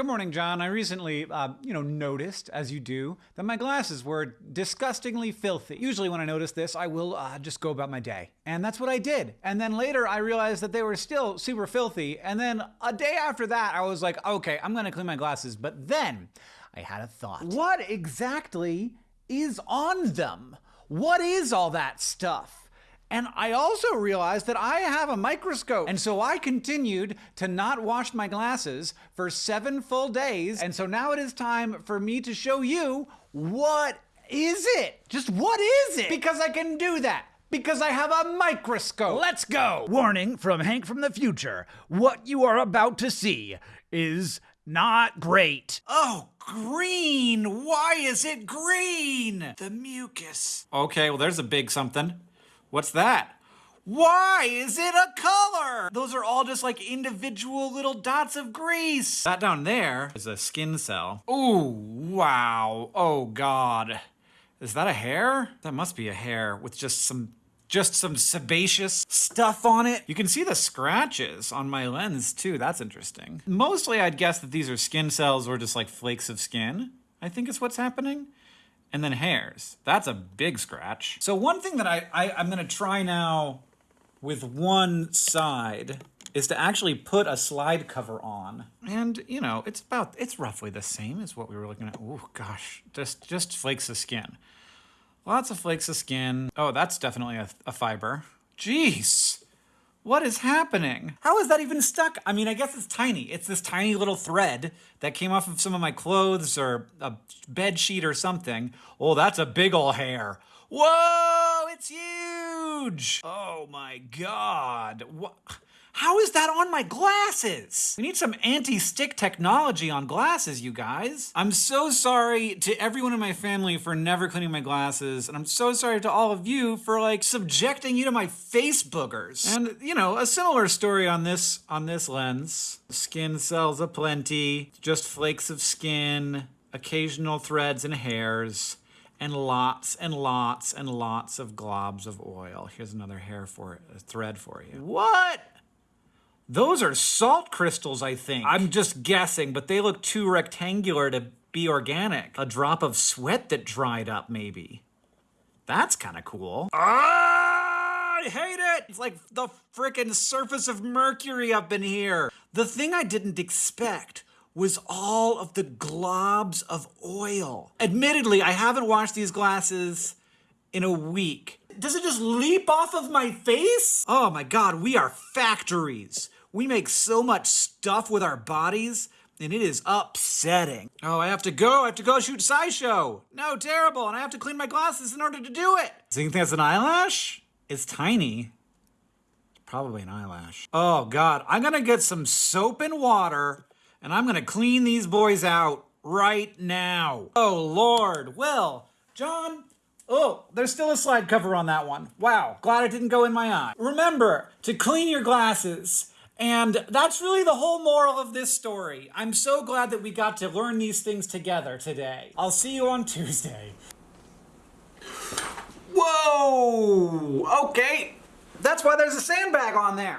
Good morning, John. I recently, uh, you know, noticed, as you do, that my glasses were disgustingly filthy. Usually when I notice this, I will uh, just go about my day. And that's what I did. And then later I realized that they were still super filthy. And then a day after that, I was like, okay, I'm gonna clean my glasses. But then I had a thought. What exactly is on them? What is all that stuff? And I also realized that I have a microscope. And so I continued to not wash my glasses for seven full days. And so now it is time for me to show you what is it? Just what is it? Because I can do that. Because I have a microscope. Let's go! Warning from Hank from the future. What you are about to see is not great. Oh, green! Why is it green? The mucus. Okay, well, there's a big something. What's that? Why is it a color? Those are all just like individual little dots of grease. That down there is a skin cell. Ooh, wow. Oh, God. Is that a hair? That must be a hair with just some just some sebaceous stuff on it. You can see the scratches on my lens too. That's interesting. Mostly I'd guess that these are skin cells or just like flakes of skin. I think is what's happening and then hairs. That's a big scratch. So one thing that I, I I'm gonna try now with one side is to actually put a slide cover on. And, you know, it's about, it's roughly the same as what we were looking at. Oh gosh, just, just flakes of skin. Lots of flakes of skin. Oh, that's definitely a, a fiber. Jeez. What is happening? How is that even stuck? I mean, I guess it's tiny. It's this tiny little thread that came off of some of my clothes or a bed sheet or something. Oh, that's a big ol' hair. Whoa, it's huge. Oh my God. What? How is that on my glasses? We need some anti-stick technology on glasses, you guys. I'm so sorry to everyone in my family for never cleaning my glasses, and I'm so sorry to all of you for like subjecting you to my face boogers. And you know, a similar story on this on this lens. Skin cells aplenty, just flakes of skin, occasional threads and hairs and lots and lots and lots of globs of oil. Here's another hair for it, a thread for you. What? Those are salt crystals, I think. I'm just guessing, but they look too rectangular to be organic. A drop of sweat that dried up, maybe. That's kind of cool. Ah, I hate it! It's like the frickin' surface of Mercury up in here. The thing I didn't expect was all of the globs of oil. Admittedly, I haven't washed these glasses in a week. Does it just leap off of my face? Oh my god, we are factories. We make so much stuff with our bodies, and it is upsetting. Oh, I have to go. I have to go shoot SciShow. No, terrible. And I have to clean my glasses in order to do it. So you think that's an eyelash? It's tiny. It's probably an eyelash. Oh, God. I'm going to get some soap and water, and I'm going to clean these boys out right now. Oh, Lord. Will, John, Oh, there's still a slide cover on that one. Wow, glad it didn't go in my eye. Remember to clean your glasses and that's really the whole moral of this story. I'm so glad that we got to learn these things together today. I'll see you on Tuesday. Whoa! Okay, that's why there's a sandbag on there.